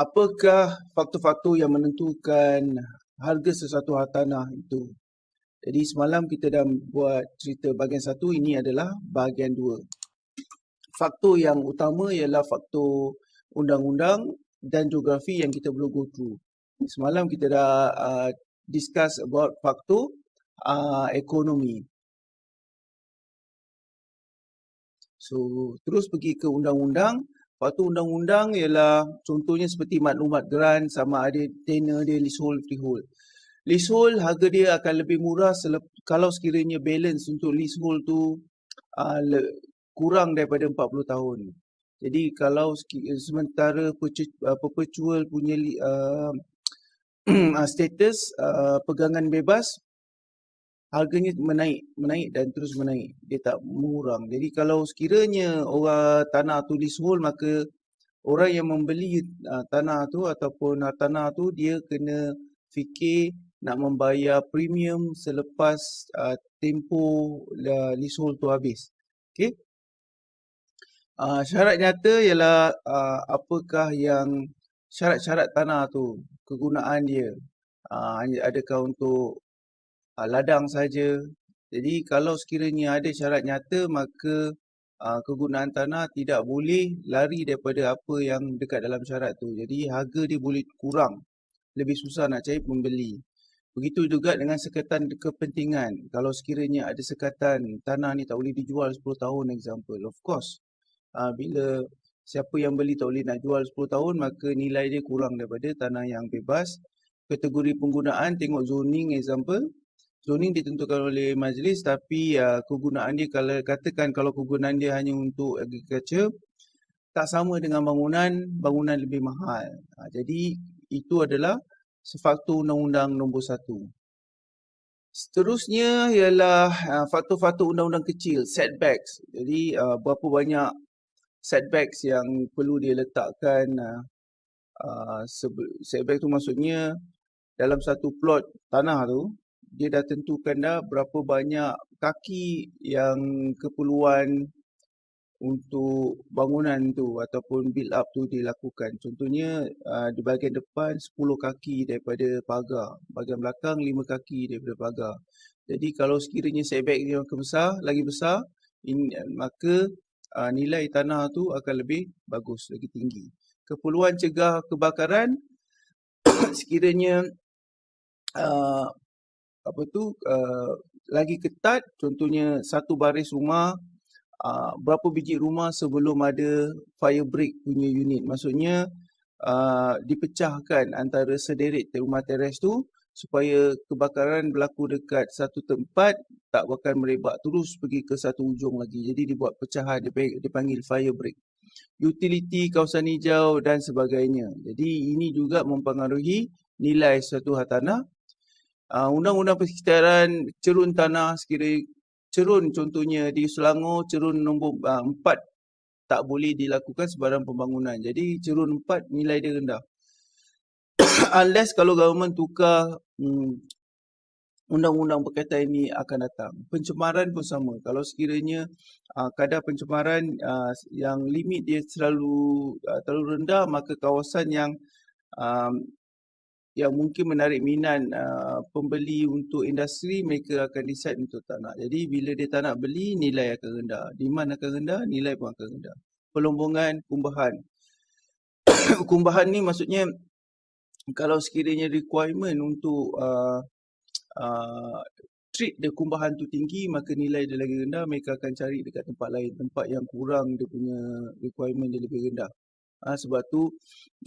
apakah faktor-faktor yang menentukan harga sesuatu hartanah itu. Jadi semalam kita dah buat cerita bahagian satu, ini adalah bahagian dua. Faktor yang utama ialah faktor undang-undang dan geografi yang kita perlu go through. Semalam kita dah uh, discuss about faktor uh, ekonomi. So, terus pergi ke undang-undang. Faktor undang-undang ialah contohnya seperti maklumat grant sama ada tenor dia, leasehold, freehold. Leasehold harga dia akan lebih murah kalau sekiranya balance untuk leasehold tu uh, kurang daripada 40 tahun. Jadi kalau sementara uh, perpetual punya uh, status uh, pegangan bebas harganya menaik, menaik dan terus menaik. Dia tak mengurang. Jadi kalau sekiranya orang tanah tu leasehold maka orang yang membeli uh, tanah tu ataupun uh, tanah tu dia kena fikir nak membayar premium selepas uh, tempoh uh, leasehold tu habis. Okay. Uh, syarat nyata ialah uh, apakah yang syarat-syarat tanah tu, kegunaan dia. Uh, adakah untuk uh, ladang saja. Jadi kalau sekiranya ada syarat nyata maka uh, kegunaan tanah tidak boleh lari daripada apa yang dekat dalam syarat tu. Jadi harga dia boleh kurang. Lebih susah nak cari pembeli. Begitu juga dengan sekatan kepentingan. Kalau sekiranya ada sekatan tanah ni tak boleh dijual 10 tahun example. Of course. Uh, bila siapa yang beli tak boleh nak jual 10 tahun maka nilai dia kurang daripada tanah yang bebas. Kategori penggunaan tengok zoning example zoning ditentukan oleh majlis tapi uh, kegunaan dia kalau katakan kalau kegunaan dia hanya untuk agriculture tak sama dengan bangunan bangunan lebih mahal. Uh, jadi itu adalah faktor undang-undang nombor satu. Seterusnya ialah uh, faktor-faktor undang-undang kecil setbacks. Jadi uh, berapa banyak setbacks yang perlu dia letakkan uh, uh, setback tu maksudnya dalam satu plot tanah tu dia dah tentukan dah berapa banyak kaki yang keperluan untuk bangunan tu ataupun build up tu dilakukan. Contohnya uh, di bahagian depan 10 kaki daripada pagar, bahagian belakang 5 kaki daripada pagar. Jadi kalau sekiranya setback dia makin besar, lagi besar, in, maka uh, nilai tanah tu akan lebih bagus, lagi tinggi. Keperluan cegah kebakaran sekiranya uh, apa tu uh, lagi ketat contohnya satu baris rumah uh, berapa biji rumah sebelum ada fire break punya unit. Maksudnya uh, dipecahkan antara sederet rumah teres tu supaya kebakaran berlaku dekat satu tempat tak akan merebak terus pergi ke satu ujung lagi. Jadi dibuat pecahan dipanggil fire break. Utility kawasan hijau dan sebagainya. Jadi ini juga mempengaruhi nilai suatu hartanah uh, undang-undang persekitaran cerun tanah sekiranya cerun contohnya di Selangor cerun nombor uh, 4 tak boleh dilakukan sebarang pembangunan. Jadi cerun 4 nilai dia rendah. Unless kalau government tukar hmm, undang-undang berkaitan ini akan datang. Pencemaran pun sama. Kalau sekiranya uh, kadar pencemaran uh, yang limit dia selalu uh, terlalu rendah maka kawasan yang um, yang mungkin menarik minat uh, pembeli untuk industri mereka akan decide untuk tak nak. Jadi bila dia tak nak beli nilai akan rendah. Demand akan rendah, nilai pun akan rendah. Pelombongan, kumbahan. kumbahan ni maksudnya kalau sekiranya requirement untuk uh, uh, treat dia kumbahan tu tinggi maka nilai dia lagi rendah mereka akan cari dekat tempat lain tempat yang kurang dia punya requirement dia lebih rendah Ha, sebab tu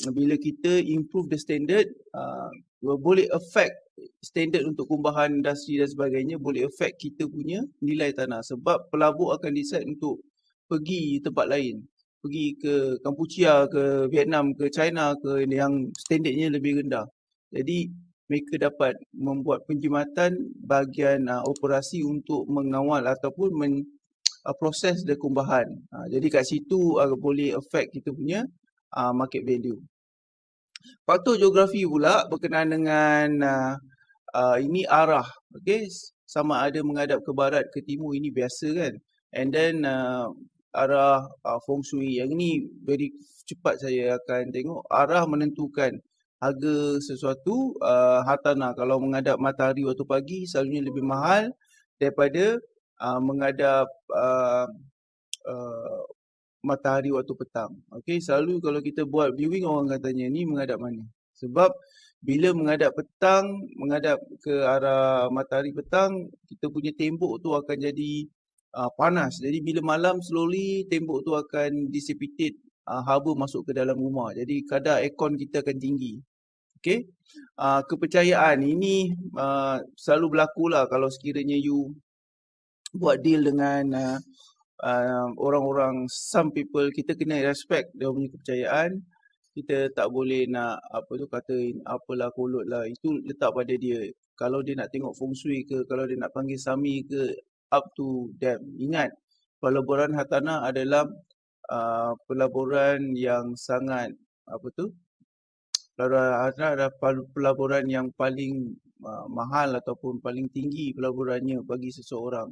bila kita improve the standard uh, boleh affect standard untuk kumbahan industri dan sebagainya boleh affect kita punya nilai tanah. Sebab pelabur akan decide untuk pergi tempat lain. Pergi ke Kampuchia ke Vietnam ke China ke yang standardnya lebih rendah. Jadi mereka dapat membuat penjimatan bahagian uh, operasi untuk mengawal ataupun men, uh, proses dekumbahan. Uh, jadi kat situ uh, boleh affect kita punya uh, market value. Faktor geografi pula berkenaan dengan uh, uh, ini arah. Okay? Sama ada menghadap ke barat, ke timur ini biasa kan. And then uh, arah uh, feng shui. Yang ni very cepat saya akan tengok arah menentukan harga sesuatu uh, hartanah. Kalau menghadap matahari waktu pagi selalunya lebih mahal daripada uh, menghadap uh, uh, matahari waktu petang. Okey, selalu kalau kita buat viewing orang katanya ni menghadap mana? Sebab bila menghadap petang, menghadap ke arah matahari petang, kita punya tembok tu akan jadi uh, panas. Jadi bila malam slowly tembok tu akan dissipate uh, haba masuk ke dalam rumah. Jadi kadar aircon kita akan tinggi. Okey. Uh, kepercayaan ini uh, selalu berlaku lah kalau sekiranya you buat deal dengan uh, uh, orang-orang some people kita kena respect dia punya kepercayaan. Kita tak boleh nak apa tu kata apalah kolot lah itu letak pada dia. Kalau dia nak tengok feng shui ke kalau dia nak panggil sami ke up to them. Ingat pelaburan hartanah adalah uh, pelaburan yang sangat apa tu pelaburan hartanah adalah pelaburan yang paling uh, mahal ataupun paling tinggi pelaburannya bagi seseorang.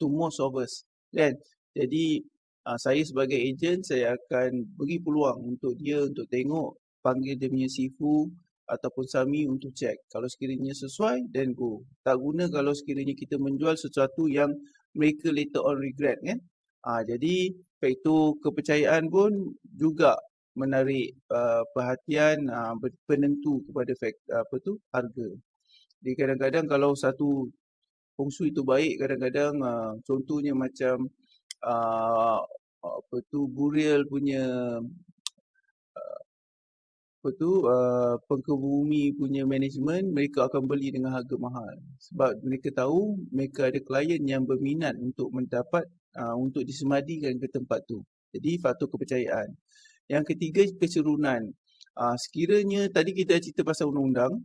To most of us kan jadi uh, saya sebagai ejen saya akan beri peluang untuk dia untuk tengok panggil dia punya sifu ataupun sami untuk cek. Kalau sekiranya sesuai, then go. Tak guna kalau sekiranya kita menjual sesuatu yang mereka later on regret kan. Uh, jadi itu kepercayaan pun juga menarik uh, perhatian uh, penentu kepada fact, apa tu harga. Jadi kadang-kadang kalau satu feng shui itu baik, kadang-kadang uh, contohnya macam uh, apa tu burial punya apa tu uh, pengkebumi punya management mereka akan beli dengan harga mahal. Sebab mereka tahu mereka ada klien yang berminat untuk mendapat uh, untuk disemadikan ke tempat tu. Jadi faktor kepercayaan. Yang ketiga kecerunan uh, sekiranya tadi kita cerita pasal undang-undang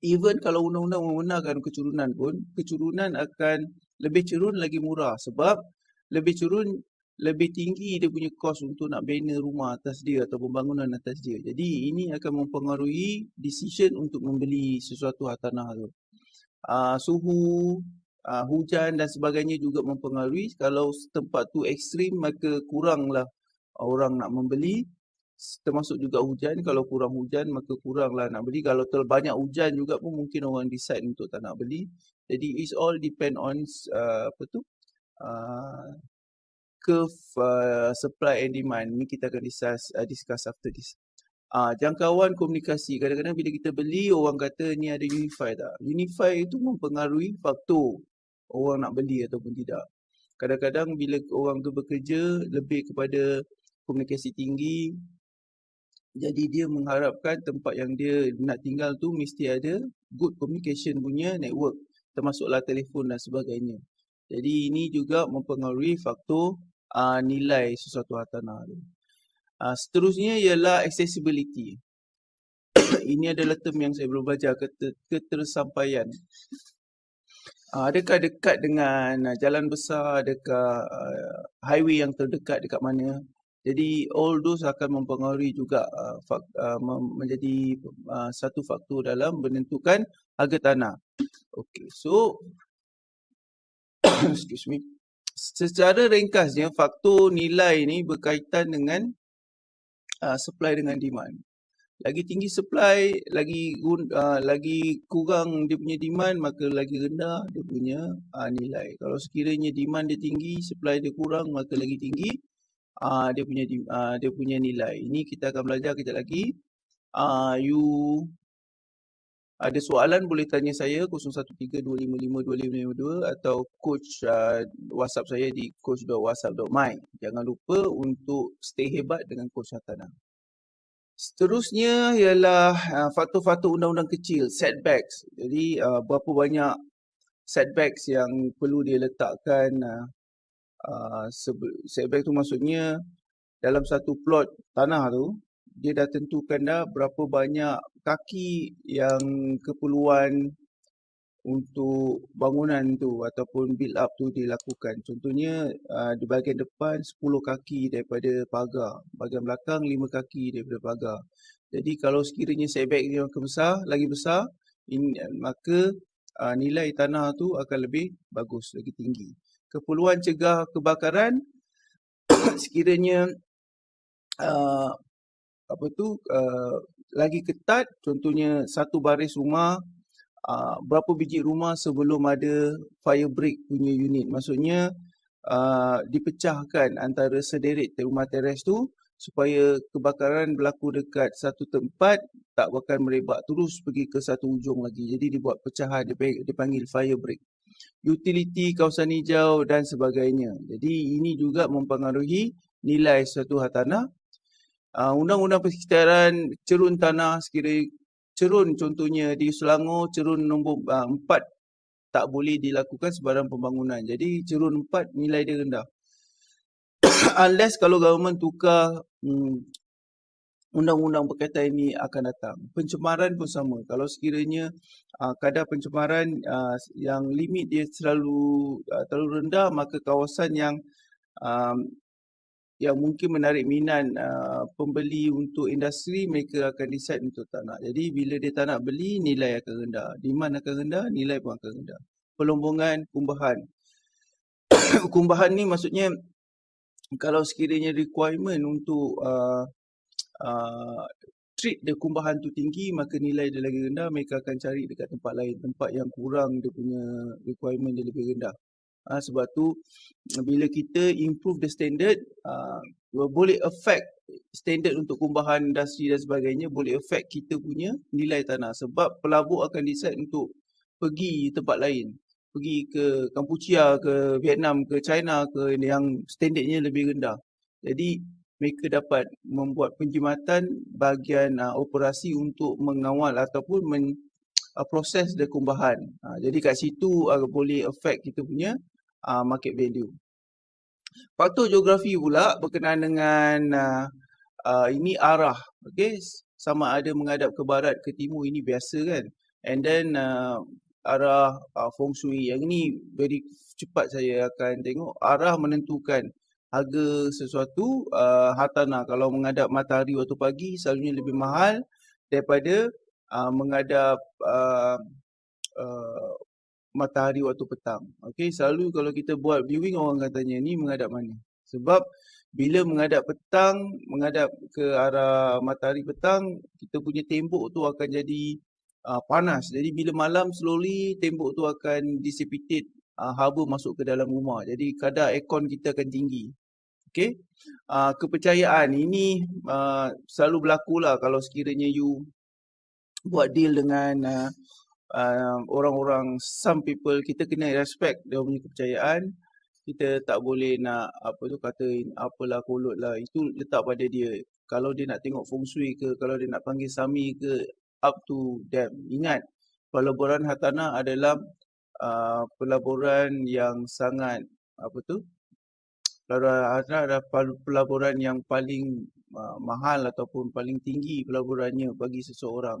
even kalau undang-undang membenarkan kecurunan pun kecurunan akan lebih cerun lagi murah. Sebab lebih curun lebih tinggi dia punya kos untuk nak bina rumah atas dia atau pembangunan atas dia. Jadi ini akan mempengaruhi decision untuk membeli sesuatu hartanah tu. Uh, suhu, uh, hujan dan sebagainya juga mempengaruhi. Kalau tempat tu ekstrim maka kuranglah orang nak membeli. Termasuk juga hujan. Kalau kurang hujan maka kuranglah nak beli. Kalau terlalu banyak hujan juga pun mungkin orang decide untuk tak nak beli. Jadi it's all depend on uh, apa tu uh, curve uh, supply and demand ni kita akan discuss, uh, discuss after this. Uh, jangkauan komunikasi. Kadang-kadang bila kita beli, orang kata ni ada unify tak? Unify itu mempengaruhi faktor orang nak beli ataupun tidak. Kadang-kadang bila orang tu bekerja lebih kepada komunikasi tinggi, jadi dia mengharapkan tempat yang dia nak tinggal tu mesti ada good communication punya network. Termasuklah telefon dan sebagainya. Jadi ini juga mempengaruhi faktor uh, nilai sesuatu hartanah tu. Uh, seterusnya ialah accessibility. ini adalah term yang saya belum belajar, keter ketersampaian. Uh, adakah dekat dengan uh, jalan besar, adakah uh, highway yang terdekat dekat mana? Jadi all those akan mempengaruhi juga uh, fak, uh, menjadi uh, satu faktor dalam menentukan harga tanah. Okay, so excuse me. Secara ringkasnya faktor nilai ni berkaitan dengan uh, supply dengan demand. Lagi tinggi supply, lagi uh, lagi kurang dia punya demand, maka lagi rendah dia punya uh, nilai. Kalau sekiranya demand dia tinggi, supply dia kurang, maka lagi tinggi uh, dia punya uh, dia punya nilai. Ini kita akan belajar kejap lagi. Uh, you ada soalan boleh tanya saya 0132552552 atau coach uh, WhatsApp saya di coach.whatsapp.my. Jangan lupa untuk stay hebat dengan coach Hatana. Seterusnya ialah uh, faktor-faktor undang-undang kecil, setbacks. Jadi uh, berapa banyak setbacks yang perlu dia letakkan uh, uh, setback tu maksudnya dalam satu plot tanah tu dia dah tentukan dah berapa banyak kaki yang keperluan untuk bangunan tu ataupun build up tu dilakukan. Contohnya uh, di bahagian depan 10 kaki daripada pagar, bahagian belakang 5 kaki daripada pagar. Jadi kalau sekiranya setback dia makin besar, lagi besar, in, maka uh, nilai tanah tu akan lebih bagus, lagi tinggi. Keperluan cegah kebakaran sekiranya uh, apa tu uh, lagi ketat contohnya satu baris rumah uh, berapa biji rumah sebelum ada fire break punya unit. Maksudnya uh, dipecahkan antara sederet rumah teres tu supaya kebakaran berlaku dekat satu tempat tak akan merebak terus pergi ke satu ujung lagi. Jadi dibuat pecahan dipanggil fire break. Utility kawasan hijau dan sebagainya. Jadi ini juga mempengaruhi nilai suatu hartanah uh, undang-undang persekitaran cerun tanah sekiranya cerun contohnya di Selangor cerun nombor uh, 4 tak boleh dilakukan sebarang pembangunan. Jadi cerun 4 nilai dia rendah. Unless kalau government tukar hmm, undang-undang berkaitan ini akan datang. Pencemaran pun sama. Kalau sekiranya uh, kadar pencemaran uh, yang limit dia selalu uh, terlalu rendah, maka kawasan yang um, yang mungkin menarik minat uh, pembeli untuk industri mereka akan decide untuk tak nak. Jadi bila dia tak nak beli nilai akan rendah. Demand akan rendah, nilai pun akan rendah. Pelombongan, kumbahan. kumbahan ni maksudnya kalau sekiranya requirement untuk uh, uh, treat dia kumbahan tu tinggi maka nilai dia lagi rendah mereka akan cari dekat tempat lain tempat yang kurang dia punya requirement dia lebih rendah Ha, sebab tu bila kita improve the standard uh, boleh affect standard untuk kumbahan industri dan sebagainya boleh affect kita punya nilai tanah. Sebab pelabur akan decide untuk pergi tempat lain. Pergi ke Kampuchia ke Vietnam ke China ke yang standardnya lebih rendah. Jadi mereka dapat membuat penjimatan bahagian uh, operasi untuk mengawal ataupun men, uh, proses dekumbahan. Uh, jadi kat situ uh, boleh affect kita punya uh, market value. Faktor geografi pula berkenaan dengan uh, uh, ini arah. Okay? Sama ada menghadap ke barat ke timur ini biasa kan. And then uh, arah uh, feng shui. Yang ini very cepat saya akan tengok. Arah menentukan harga sesuatu uh, hartanah. Kalau menghadap matahari waktu pagi selalunya lebih mahal daripada uh, menghadap uh, uh, matahari waktu petang. Okey, selalu kalau kita buat viewing orang akan tanya ni menghadap mana? Sebab bila menghadap petang, menghadap ke arah matahari petang, kita punya tembok tu akan jadi uh, panas. Jadi bila malam slowly tembok tu akan dissipate uh, haba masuk ke dalam rumah. Jadi kadar aircon kita akan tinggi. Okey. Uh, kepercayaan ini uh, selalu berlaku lah kalau sekiranya you buat deal dengan uh, uh, orang-orang some people kita kena respect dia punya kepercayaan. Kita tak boleh nak apa tu kata apalah kolot lah. Itu letak pada dia. Kalau dia nak tengok feng shui ke kalau dia nak panggil sami ke up to them. Ingat pelaburan hartanah adalah uh, pelaburan yang sangat apa tu pelaburan hartanah adalah pelaburan yang paling uh, mahal ataupun paling tinggi pelaburannya bagi seseorang.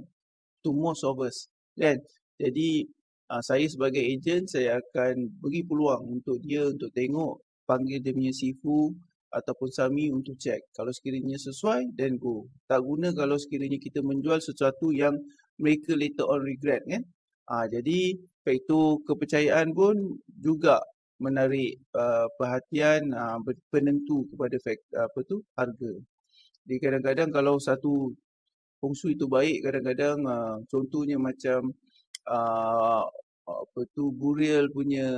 To most of us kan jadi uh, saya sebagai ejen saya akan beri peluang untuk dia untuk tengok panggil dia punya sifu ataupun sami untuk cek. Kalau sekiranya sesuai then go. Tak guna kalau sekiranya kita menjual sesuatu yang mereka later on regret kan. Uh, jadi itu kepercayaan pun juga menarik uh, perhatian uh, penentu kepada fact, apa tu harga. Jadi kadang-kadang kalau satu fungsi itu baik kadang-kadang uh, contohnya macam uh, apa tu burial punya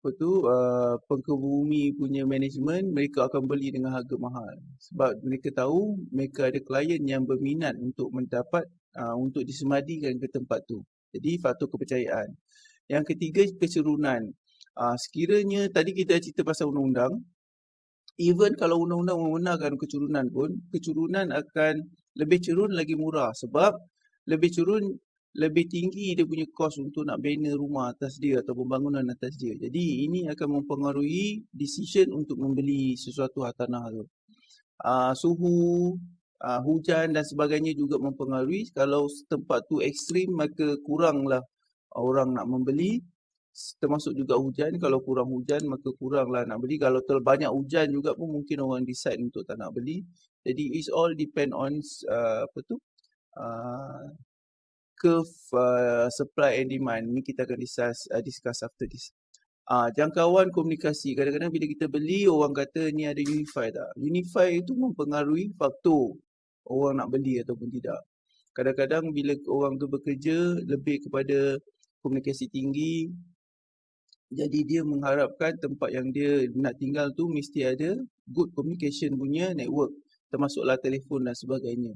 apa tu uh, pengkebumi punya management mereka akan beli dengan harga mahal. Sebab mereka tahu mereka ada klien yang berminat untuk mendapat uh, untuk disemadikan ke tempat tu. Jadi faktor kepercayaan. Yang ketiga kecerunan uh, sekiranya tadi kita cerita pasal undang-undang even kalau undang-undang membenarkan kecurunan pun kecurunan akan lebih cerun lagi murah. Sebab lebih curun lebih tinggi dia punya kos untuk nak bina rumah atas dia atau pembangunan atas dia. Jadi ini akan mempengaruhi decision untuk membeli sesuatu hartanah tu. Uh, suhu, uh, hujan dan sebagainya juga mempengaruhi. Kalau tempat tu ekstrim maka kuranglah orang nak membeli. Termasuk juga hujan. Kalau kurang hujan maka kuranglah nak beli. Kalau terlalu banyak hujan juga pun mungkin orang decide untuk tak nak beli. Jadi it's all depend on uh, apa tu uh, curve uh, supply and demand ni kita akan discuss, uh, discuss after this. uh, jangkauan komunikasi. Kadang-kadang bila kita beli, orang kata ni ada Unify tak? Unify itu mempengaruhi faktor orang nak beli ataupun tidak. Kadang-kadang bila orang tu bekerja lebih kepada komunikasi tinggi, jadi dia mengharapkan tempat yang dia nak tinggal tu mesti ada good communication punya network termasuklah telefon dan sebagainya.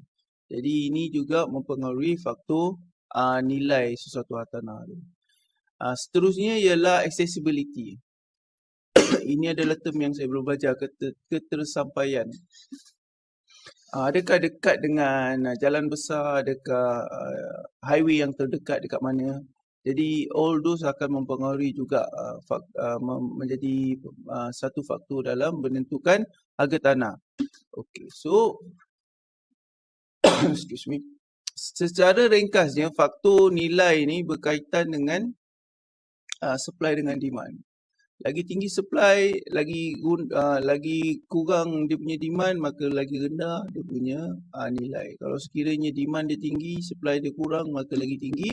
Jadi ini juga mempengaruhi faktor uh, nilai sesuatu hartanah tu. Uh, seterusnya ialah accessibility. ini adalah term yang saya belum belajar keter ketersampaian. Uh, adakah dekat dengan uh, jalan besar, adakah uh, highway yang terdekat dekat mana? Jadi all those akan mempengaruhi juga uh, fak, uh, menjadi uh, satu faktor dalam menentukan harga tanah. Okay, so excuse me. Secara ringkasnya faktor nilai ni berkaitan dengan uh, supply dengan demand. Lagi tinggi supply, lagi uh, lagi kurang dia punya demand, maka lagi rendah dia punya uh, nilai. Kalau sekiranya demand dia tinggi, supply dia kurang, maka lagi tinggi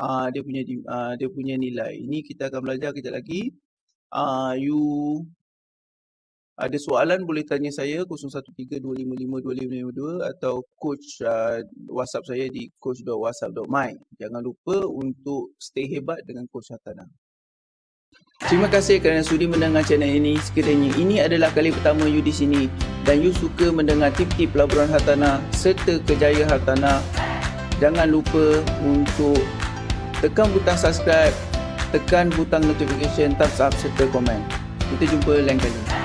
uh, dia punya uh, dia punya nilai. Ini kita akan belajar kejap lagi. Uh, you ada soalan boleh tanya saya 0132552552 atau coach uh, WhatsApp saya di coach.whatsapp.my. Jangan lupa untuk stay hebat dengan coach Hatana. Terima kasih kerana sudi mendengar channel ini. Sekiranya ini adalah kali pertama you di sini dan you suka mendengar tip-tip pelaburan hartanah serta kejayaan hartanah, jangan lupa untuk tekan butang subscribe, tekan butang notification, thumbs up serta komen. Kita jumpa lain kali.